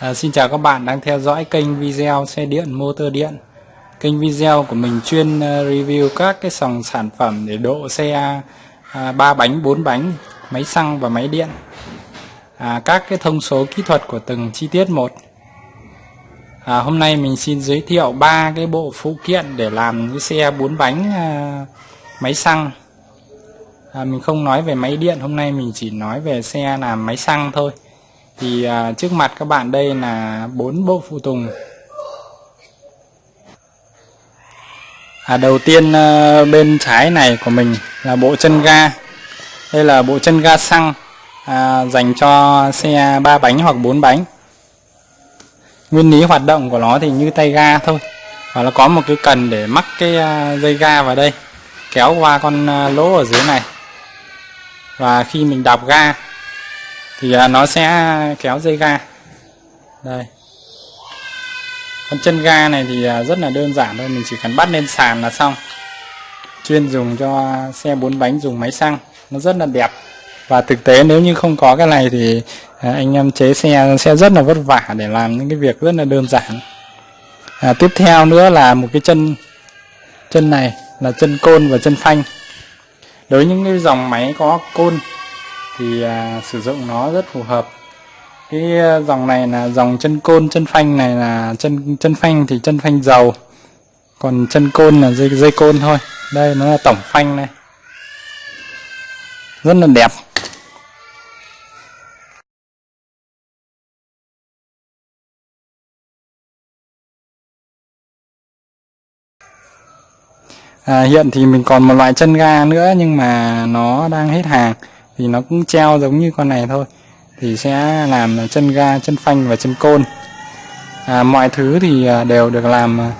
À, xin chào các bạn đang theo dõi kênh video xe điện motor điện. Kênh video của mình chuyên uh, review các cái dòng sản phẩm để độ xe à, à, uh, 3 bánh, 4 bánh, máy xăng và máy điện. À, Các cái thông số kỹ thuật của từng chi tiết một. À, Hôm nay mình xin giới thiệu ba cái bộ phụ kiện để làm cái xe 4 bánh uh, máy xăng. À, Mình không nói về máy điện, hôm nay mình chỉ nói về xe làm máy xăng thôi thì à, trước mặt các bạn đây là bốn bộ phụ tùng. À, đầu tiên à, bên trái này của mình là bộ chân ga. Đây là bộ chân ga xăng à, dành cho xe ba bánh hoặc bốn bánh. Nguyên lý hoạt động của nó thì như tay ga thôi. Và nó có một cái cần để mắc cái à, dây ga vào đây kéo qua con à, lỗ ở dưới này. Và khi mình đạp ga thì à, nó sẽ kéo dây ga. Đây. Con chân ga này thì à, rất là đơn giản thôi mình chỉ cần bắt lên sàn là xong. Chuyên dùng cho xe bốn bánh dùng máy xăng. Nó rất là đẹp. Và thực tế nếu như không có cái này thì à, anh em chế xe sẽ rất là vất vả để làm những cái việc rất là đơn giản. À, tiếp theo nữa là một cái chân chân này là chân côn và chân phanh. Đối với những cái dòng máy có côn thì à, sử dụng nó rất phù hợp. Cái à, dòng này là dòng chân côn chân phanh này là chân chân phanh thì chân phanh dầu còn chân côn là dây dây côn thôi. Đây nó là tổng phanh này. Rất là đẹp. À, hiện thì mình còn một loại chân ga nữa nhưng mà nó đang hết hàng thì nó cũng treo giống như con này thôi. Thì sẽ làm chân ga chân phanh và chân côn. À, mọi thứ thì à, đều được làm à,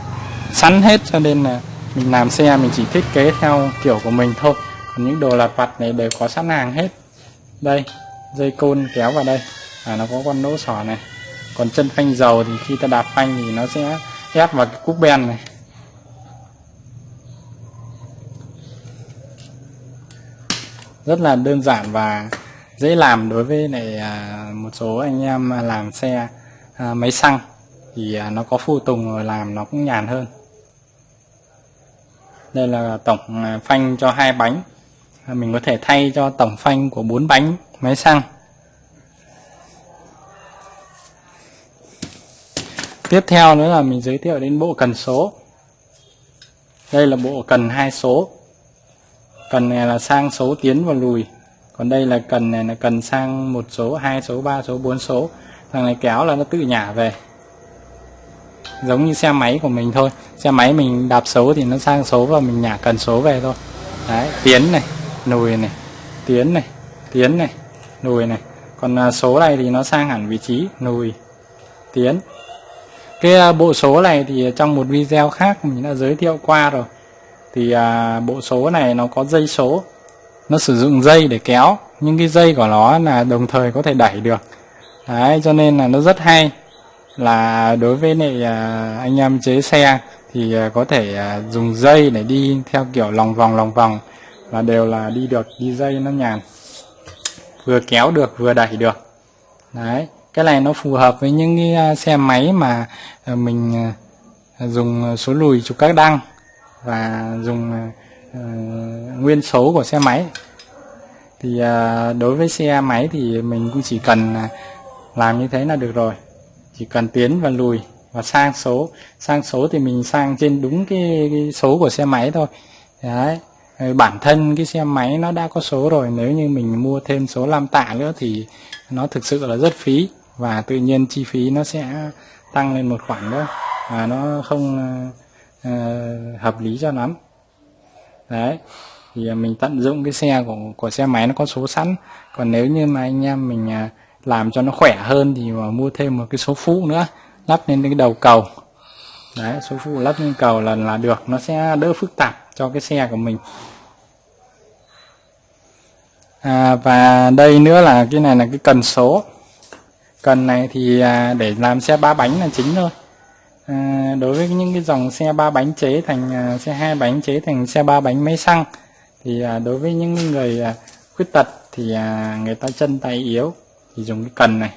sẵn hết cho nên là mình làm xe mình chỉ thiết kế theo kiểu của mình thôi. Còn những đồ lặt vặt này đều có sẵn hàng hết. Đây dây côn kéo vào đây. À, nó có con lỗ sỏ này. Còn chân phanh dầu thì khi ta đạp phanh thì nó sẽ ép vào cái cúp ben này. Rất là đơn giản và dễ làm đối với này một số anh em làm xe à, máy xăng. Thì à, nó có phụ tùng rồi làm nó cũng nhàn hơn. Đây là tổng à, phanh cho hai bánh. Mình có thể thay cho tổng phanh của bốn bánh máy xăng. Tiếp theo nữa là mình giới thiệu đến bộ cần số. Đây là bộ cần hai số cần này là sang số tiến và lùi. Còn đây là cần này là cần sang một số, hai số, ba số, bốn số. Thằng này kéo là nó tự nhả về. Giống như xe máy của mình thôi. Xe máy mình đạp số thì nó sang số và mình nhả cần số về thôi. Đấy, tiến này, lùi này, tiến này tiến này, lùi này. Còn à, số này thì nó sang hẳn vị trí, lùi, tiến. Cái à, bộ số này thì trong một video khác mình đã giới thiệu qua rồi thì à, bộ số này nó có dây số. Nó sử dụng dây để kéo. Nhưng cái dây của nó là đồng thời có thể đẩy được. Đấy cho nên là nó rất hay. Là đối với này à, anh em chế xe thì à, có thể à, dùng dây để đi theo kiểu lòng vòng lòng vòng và đều là đi được đi dây nó nhàn. Vừa kéo được vừa đẩy được. Đấy cái này nó phù hợp với những cái à, xe máy mà à, mình à, dùng số lùi chụp các đăng và dùng uh, nguyên số của xe máy. Thì uh, đối với xe máy thì mình cũng chỉ cần uh, làm như thế là được rồi. Chỉ cần tiến và lùi và sang số. Sang số thì mình sang trên đúng cái, cái số của xe máy thôi. Đấy. Bản thân cái xe máy nó đã có số rồi nếu như mình mua thêm số lam tạ nữa thì nó thực sự là rất phí và tự nhiên chi phí nó sẽ tăng lên một khoản đó và nó không uh, hợp lý cho lắm. Đấy thì mình tận dụng cái xe của của xe máy nó có số sẵn. Còn nếu như mà anh em mình uh, làm cho nó khỏe hơn thì mà mua thêm một cái số phụ nữa lắp lên cái đầu cầu. Đấy số phụ lắp lên cầu là là được nó sẽ đỡ phức tạp cho cái xe của mình. À, và đây nữa là cái này là cái cần số. Cần này thì à, để làm xe ba bánh là chính thôi à, đối với những cái dòng xe ba bánh chế thành à, xe hai bánh chế thành xe ba bánh máy xăng thì à, đối với những người à, khuyết tật thì à, người ta chân tay yếu thì dùng cái cần này.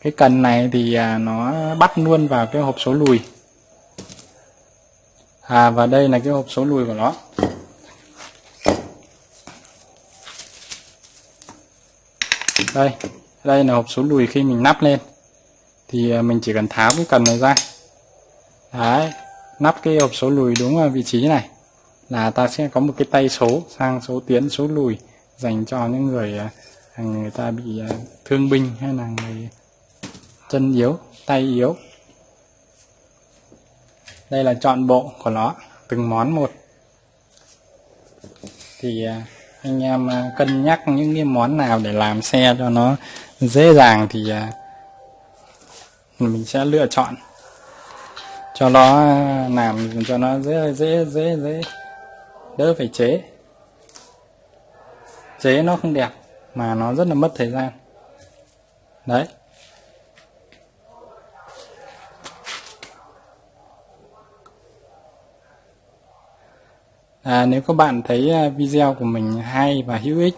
Cái cần này thì à, nó bắt luôn vào cái hộp số lùi. À và đây là cái hộp số lùi của nó. Đây đây là hộp số lùi khi mình nắp lên. Thì à, mình chỉ cần tháo cái cần này ra đấy, nắp cái hộp số lùi đúng vào vị trí này. Là ta sẽ có một cái tay số sang số tiến, số lùi, dành cho những người à, người ta bị à, thương binh hay là người chân yếu, tay yếu. Đây là chọn bộ của nó, từng món một. Thì à, anh em cân nhắc những cái món nào để làm xe cho nó dễ dàng thì mình sẽ lựa chọn cho nó làm cho nó dễ dễ dễ dễ. Đỡ phải chế. Chế nó không đẹp mà nó rất là mất thời gian. Đấy. À, nếu các bạn thấy à, video của mình hay và hữu ích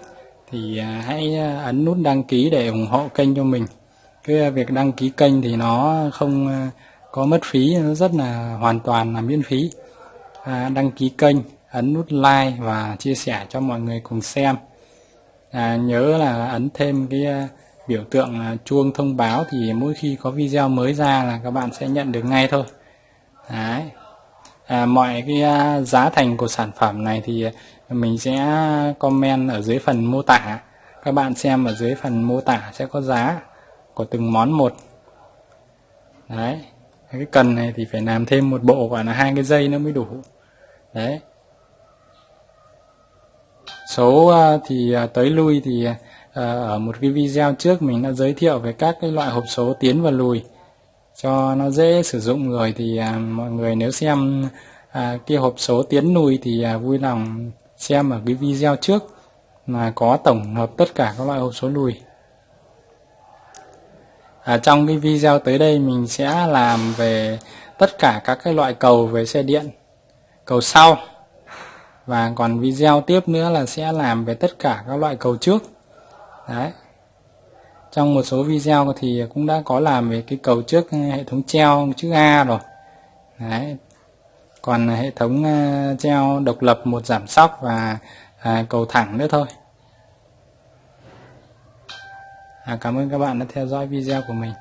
thì à, hãy à, ấn nút đăng ký để ủng hộ kênh cho mình. Cái việc đăng ký kênh thì nó không có mất phí nó rất là hoàn toàn là miễn phí. À, đăng ký kênh ấn nút like và chia sẻ cho mọi người cùng xem. À, nhớ là ấn thêm cái à, biểu tượng à, chuông thông báo thì mỗi khi có video mới ra là các bạn sẽ nhận được ngay thôi. Đấy. À, mọi cái à, giá thành của sản phẩm này thì mình sẽ comment ở dưới phần mô tả. Các bạn xem ở dưới phần mô tả sẽ có giá của từng món một. Đấy cái cần này thì phải làm thêm một bộ và là hai cái dây nó mới đủ. Đấy. Số à, thì à, tới lui thì à, ở một cái video trước mình đã giới thiệu về các cái loại hộp số tiến và lùi. Cho nó dễ sử dụng rồi thì mọi người nếu xem cái hộp số tiến lùi thì vui lòng xem ở cái video trước mà có tổng hợp tất cả các loại hộp số lùi à, trong cái video tới đây mình sẽ làm về tất cả các cái loại cầu về xe điện cầu sau. Và còn video tiếp nữa là sẽ làm về tất cả các loại cầu trước. Đấy. Trong một số video thì cũng đã có làm về cái cầu trước hệ thống treo chữ A rồi. Đấy. Còn hệ thống ờ, treo độc lập một giảm sóc và à, cầu thẳng nữa thôi à, cảm ơn các bạn đã theo dõi video của mình.